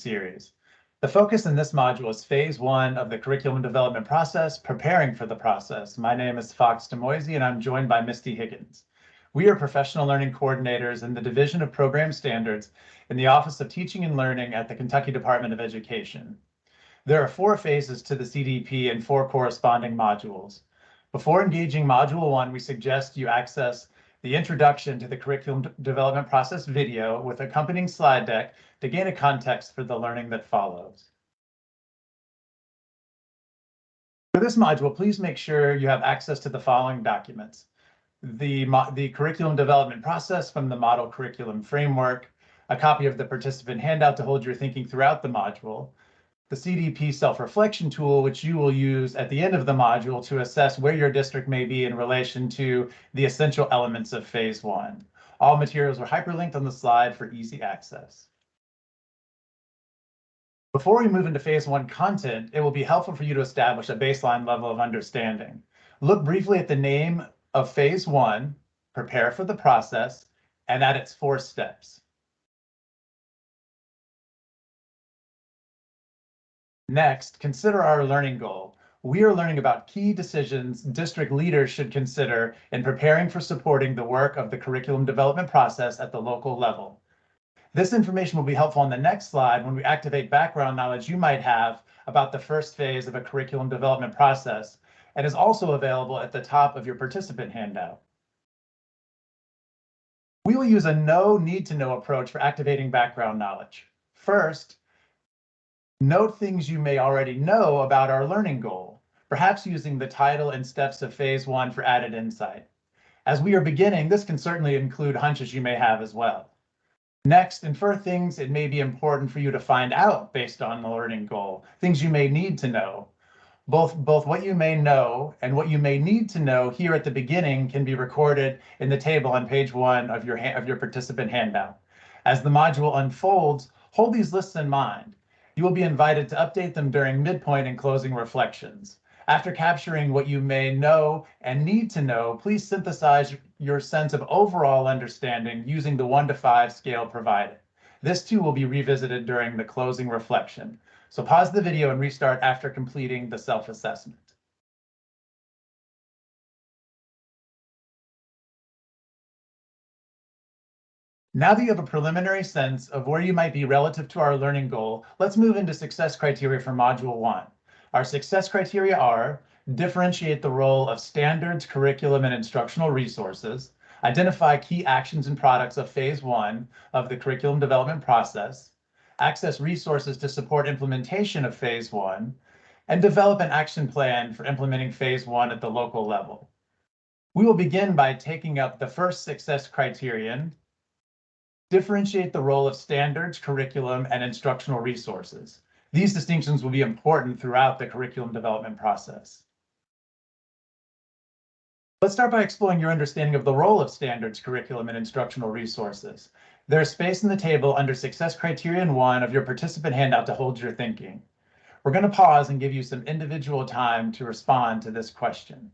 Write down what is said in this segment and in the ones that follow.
series. The focus in this module is phase one of the curriculum development process, preparing for the process. My name is Fox Demoisey and I'm joined by Misty Higgins. We are professional learning coordinators in the Division of Program Standards in the Office of Teaching and Learning at the Kentucky Department of Education. There are four phases to the CDP and four corresponding modules. Before engaging module one, we suggest you access the introduction to the curriculum development process video with accompanying slide deck to gain a context for the learning that follows. For this module, please make sure you have access to the following documents. The, the curriculum development process from the model curriculum framework, a copy of the participant handout to hold your thinking throughout the module, the CDP self-reflection tool, which you will use at the end of the module to assess where your district may be in relation to the essential elements of phase one. All materials are hyperlinked on the slide for easy access. Before we move into phase one content, it will be helpful for you to establish a baseline level of understanding. Look briefly at the name of phase one, prepare for the process, and at its four steps. Next, consider our learning goal. We are learning about key decisions district leaders should consider in preparing for supporting the work of the curriculum development process at the local level. This information will be helpful on the next slide when we activate background knowledge you might have about the first phase of a curriculum development process and is also available at the top of your participant handout. We will use a know need to know approach for activating background knowledge. First, Note things you may already know about our learning goal, perhaps using the title and steps of phase one for added insight. As we are beginning, this can certainly include hunches you may have as well. Next, infer things it may be important for you to find out based on the learning goal, things you may need to know. Both, both what you may know and what you may need to know here at the beginning can be recorded in the table on page one of your, of your participant handout. As the module unfolds, hold these lists in mind you will be invited to update them during midpoint and closing reflections. After capturing what you may know and need to know, please synthesize your sense of overall understanding using the one to five scale provided. This too will be revisited during the closing reflection. So pause the video and restart after completing the self-assessment. Now that you have a preliminary sense of where you might be relative to our learning goal, let's move into success criteria for Module 1. Our success criteria are differentiate the role of standards, curriculum, and instructional resources, identify key actions and products of Phase 1 of the curriculum development process, access resources to support implementation of Phase 1, and develop an action plan for implementing Phase 1 at the local level. We will begin by taking up the first success criterion, differentiate the role of standards, curriculum, and instructional resources. These distinctions will be important throughout the curriculum development process. Let's start by exploring your understanding of the role of standards, curriculum, and instructional resources. There's space in the table under Success Criterion 1 of your participant handout to hold your thinking. We're going to pause and give you some individual time to respond to this question.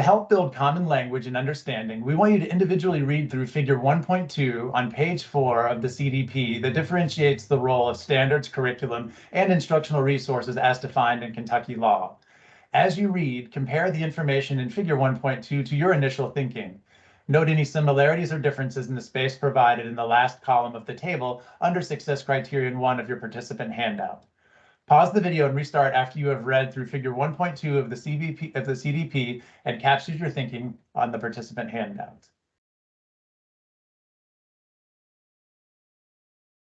To help build common language and understanding, we want you to individually read through figure 1.2 on page 4 of the CDP that differentiates the role of standards, curriculum, and instructional resources as defined in Kentucky law. As you read, compare the information in figure 1.2 to your initial thinking. Note any similarities or differences in the space provided in the last column of the table under success criterion 1 of your participant handout. Pause the video and restart after you have read through figure 1.2 of the CVP of the CDP and captured your thinking on the participant handout.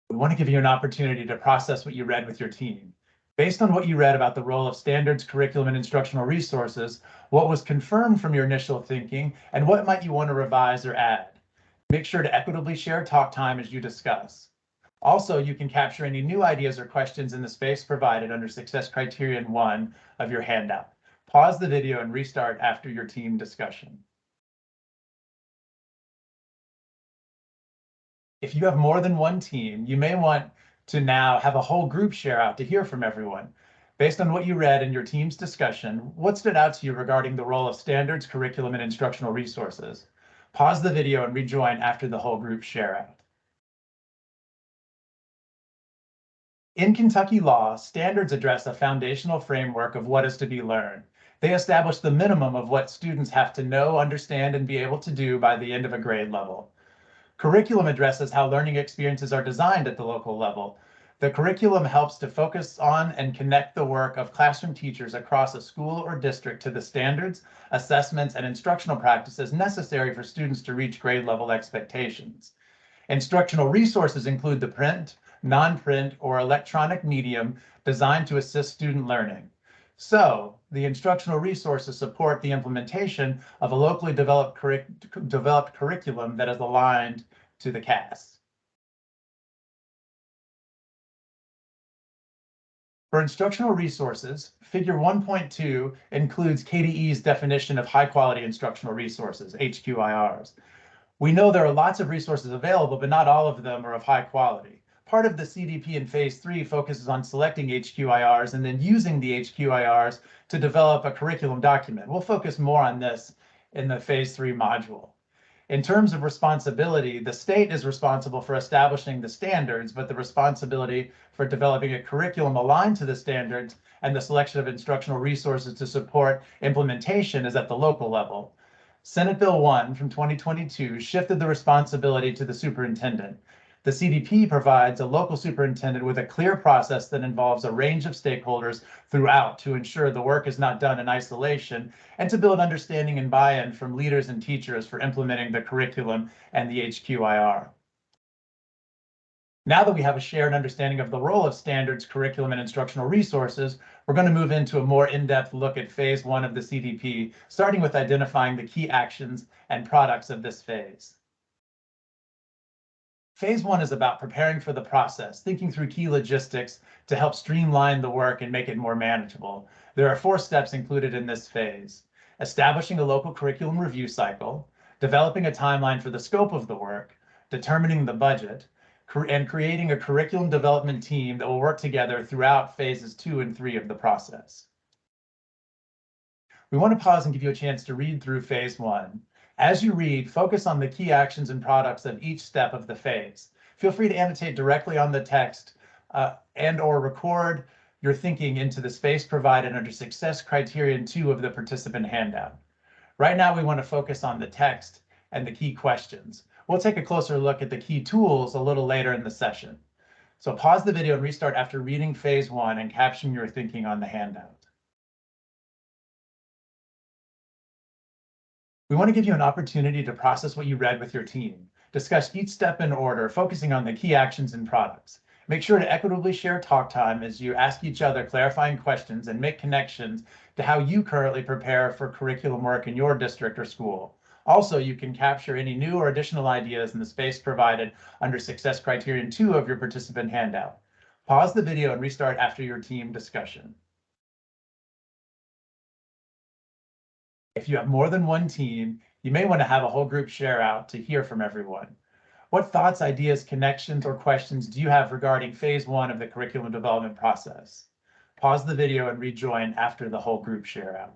We want to give you an opportunity to process what you read with your team. Based on what you read about the role of standards, curriculum, and instructional resources, what was confirmed from your initial thinking, and what might you want to revise or add? Make sure to equitably share talk time as you discuss. Also, you can capture any new ideas or questions in the space provided under Success Criterion 1 of your handout. Pause the video and restart after your team discussion. If you have more than one team, you may want to now have a whole group share out to hear from everyone. Based on what you read in your team's discussion, what stood out to you regarding the role of standards, curriculum, and instructional resources? Pause the video and rejoin after the whole group share out. In Kentucky law, standards address a foundational framework of what is to be learned. They establish the minimum of what students have to know, understand, and be able to do by the end of a grade level. Curriculum addresses how learning experiences are designed at the local level. The curriculum helps to focus on and connect the work of classroom teachers across a school or district to the standards, assessments, and instructional practices necessary for students to reach grade level expectations. Instructional resources include the print, non-print, or electronic medium designed to assist student learning. So the instructional resources support the implementation of a locally developed, curric developed curriculum that is aligned to the KAS. For instructional resources, figure 1.2 includes KDE's definition of high quality instructional resources, HQIRs. We know there are lots of resources available, but not all of them are of high quality part of the CDP in phase three focuses on selecting HQIRs and then using the HQIRs to develop a curriculum document. We'll focus more on this in the phase three module. In terms of responsibility, the state is responsible for establishing the standards, but the responsibility for developing a curriculum aligned to the standards and the selection of instructional resources to support implementation is at the local level. Senate Bill 1 from 2022 shifted the responsibility to the superintendent. The CDP provides a local superintendent with a clear process that involves a range of stakeholders throughout to ensure the work is not done in isolation and to build understanding and buy-in from leaders and teachers for implementing the curriculum and the HQIR. Now that we have a shared understanding of the role of standards, curriculum, and instructional resources, we're going to move into a more in-depth look at phase one of the CDP, starting with identifying the key actions and products of this phase. Phase one is about preparing for the process, thinking through key logistics to help streamline the work and make it more manageable. There are four steps included in this phase. Establishing a local curriculum review cycle, developing a timeline for the scope of the work, determining the budget, and creating a curriculum development team that will work together throughout phases two and three of the process. We want to pause and give you a chance to read through phase one. As you read, focus on the key actions and products of each step of the phase. Feel free to annotate directly on the text uh, and or record your thinking into the space provided under success criterion two of the participant handout. Right now, we want to focus on the text and the key questions. We'll take a closer look at the key tools a little later in the session. So pause the video and restart after reading phase one and caption your thinking on the handout. We want to give you an opportunity to process what you read with your team. Discuss each step in order, focusing on the key actions and products. Make sure to equitably share talk time as you ask each other clarifying questions and make connections to how you currently prepare for curriculum work in your district or school. Also, you can capture any new or additional ideas in the space provided under success criterion two of your participant handout. Pause the video and restart after your team discussion. If you have more than one team, you may want to have a whole group share out to hear from everyone. What thoughts, ideas, connections, or questions do you have regarding phase one of the curriculum development process? Pause the video and rejoin after the whole group share out.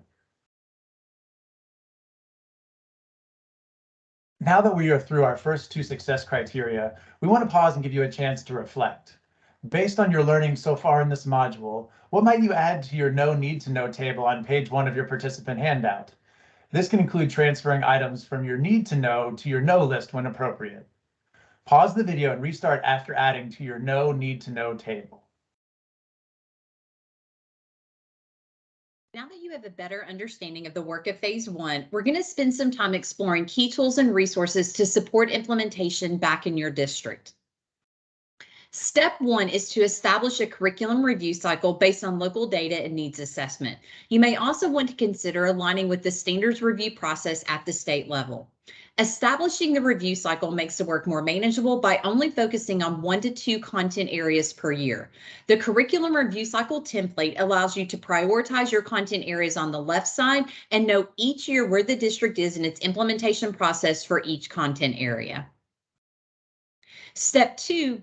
Now that we are through our first two success criteria, we want to pause and give you a chance to reflect. Based on your learning so far in this module, what might you add to your know need to know table on page one of your participant handout? This can include transferring items from your need to know to your know list when appropriate. Pause the video and restart after adding to your know need to know table. Now that you have a better understanding of the work of phase one, we're going to spend some time exploring key tools and resources to support implementation back in your district. Step one is to establish a curriculum review cycle based on local data and needs assessment. You may also want to consider aligning with the standards review process at the state level. Establishing the review cycle makes the work more manageable by only focusing on one to two content areas per year. The curriculum review cycle template allows you to prioritize your content areas on the left side and note each year where the district is in its implementation process for each content area. Step two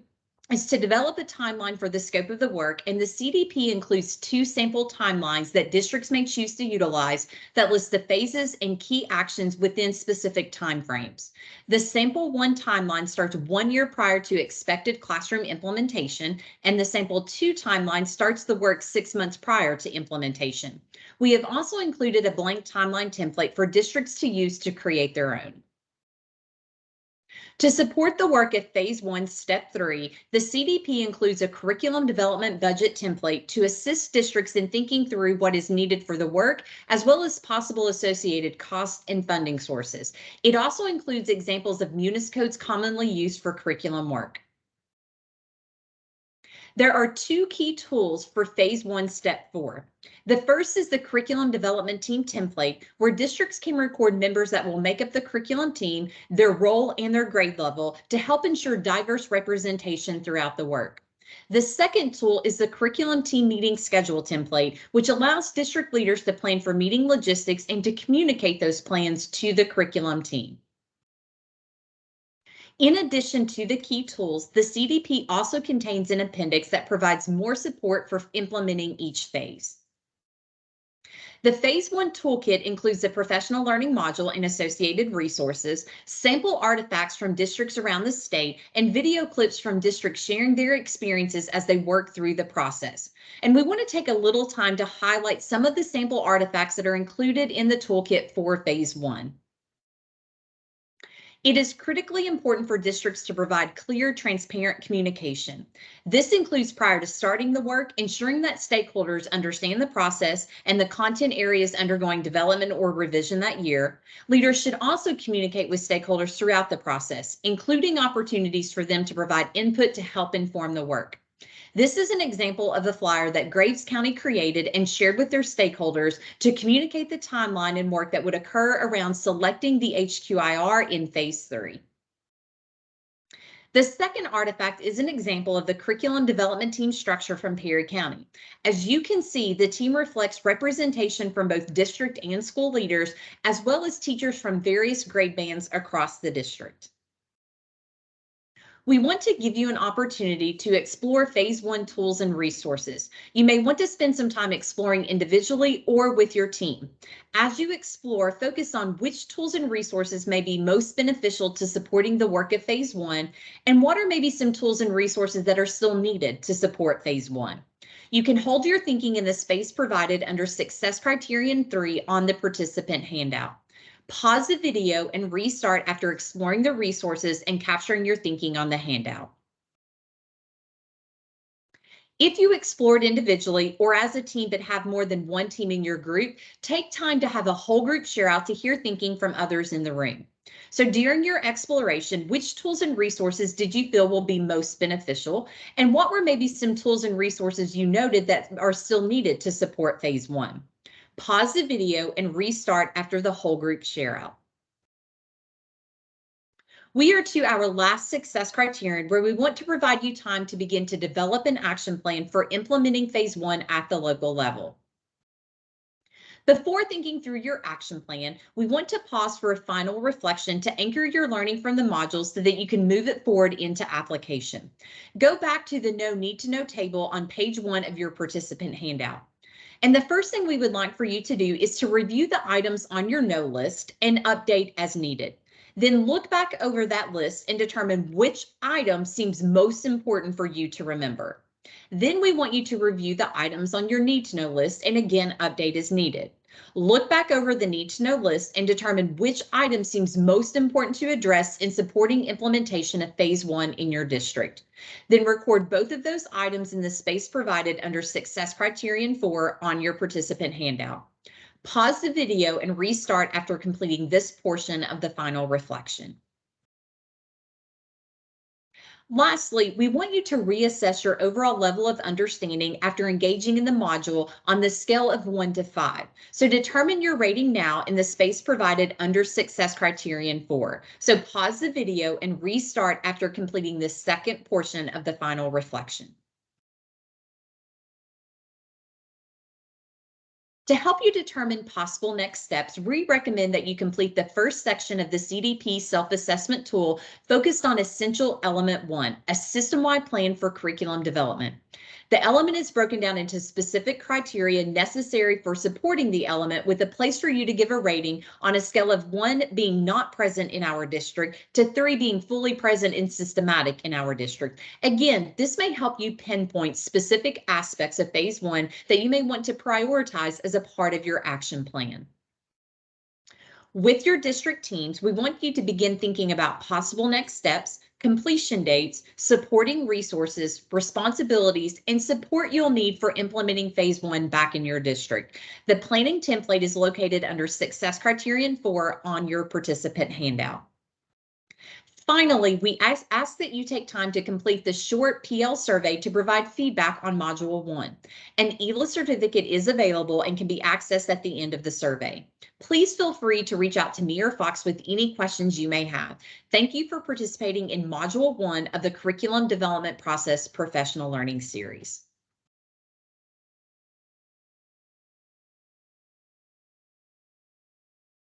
is to develop a timeline for the scope of the work, and the CDP includes two sample timelines that districts may choose to utilize that list the phases and key actions within specific timeframes. The sample one timeline starts one year prior to expected classroom implementation, and the sample two timeline starts the work six months prior to implementation. We have also included a blank timeline template for districts to use to create their own. To support the work at Phase 1, Step 3, the CDP includes a curriculum development budget template to assist districts in thinking through what is needed for the work, as well as possible associated costs and funding sources. It also includes examples of munis codes commonly used for curriculum work. There are two key tools for phase one, step four. The first is the curriculum development team template, where districts can record members that will make up the curriculum team, their role and their grade level to help ensure diverse representation throughout the work. The second tool is the curriculum team meeting schedule template, which allows district leaders to plan for meeting logistics and to communicate those plans to the curriculum team. In addition to the key tools, the CDP also contains an appendix that provides more support for implementing each phase. The Phase 1 toolkit includes the professional learning module and associated resources, sample artifacts from districts around the state, and video clips from districts sharing their experiences as they work through the process. And we want to take a little time to highlight some of the sample artifacts that are included in the toolkit for Phase 1. It is critically important for districts to provide clear, transparent communication. This includes prior to starting the work, ensuring that stakeholders understand the process and the content areas undergoing development or revision that year. Leaders should also communicate with stakeholders throughout the process, including opportunities for them to provide input to help inform the work. This is an example of a flyer that Graves County created and shared with their stakeholders to communicate the timeline and work that would occur around selecting the HQIR in phase three. The second artifact is an example of the curriculum development team structure from Perry County. As you can see, the team reflects representation from both district and school leaders, as well as teachers from various grade bands across the district. We want to give you an opportunity to explore phase one tools and resources. You may want to spend some time exploring individually or with your team. As you explore, focus on which tools and resources may be most beneficial to supporting the work of phase one and what are maybe some tools and resources that are still needed to support phase one. You can hold your thinking in the space provided under success criterion three on the participant handout. Pause the video and restart after exploring the resources and capturing your thinking on the handout. If you explored individually or as a team but have more than one team in your group, take time to have a whole group share out to hear thinking from others in the room. So during your exploration, which tools and resources did you feel will be most beneficial? And what were maybe some tools and resources you noted that are still needed to support phase one? Pause the video and restart after the whole group share out. We are to our last success criterion where we want to provide you time to begin to develop an action plan for implementing phase one at the local level. Before thinking through your action plan, we want to pause for a final reflection to anchor your learning from the modules so that you can move it forward into application. Go back to the know need to know table on page one of your participant handout. And the first thing we would like for you to do is to review the items on your know list and update as needed. Then look back over that list and determine which item seems most important for you to remember. Then we want you to review the items on your need to know list and again update as needed. Look back over the need to know list and determine which item seems most important to address in supporting implementation of phase one in your district. Then record both of those items in the space provided under success criterion four on your participant handout. Pause the video and restart after completing this portion of the final reflection. Lastly, we want you to reassess your overall level of understanding after engaging in the module on the scale of one to five. So determine your rating now in the space provided under success criterion four. So pause the video and restart after completing the second portion of the final reflection. To help you determine possible next steps, we recommend that you complete the first section of the CDP self-assessment tool focused on essential element one, a system-wide plan for curriculum development. The element is broken down into specific criteria necessary for supporting the element with a place for you to give a rating on a scale of one being not present in our district to three being fully present and systematic in our district. Again, this may help you pinpoint specific aspects of phase one that you may want to prioritize as a part of your action plan. With your district teams, we want you to begin thinking about possible next steps, completion dates, supporting resources, responsibilities, and support you'll need for implementing phase one back in your district. The planning template is located under success criterion four on your participant handout. Finally, we ask, ask, that you take time to complete the short PL survey to provide feedback on Module 1. An EILA certificate is available and can be accessed at the end of the survey. Please feel free to reach out to me or Fox with any questions you may have. Thank you for participating in Module 1 of the Curriculum Development Process Professional Learning Series.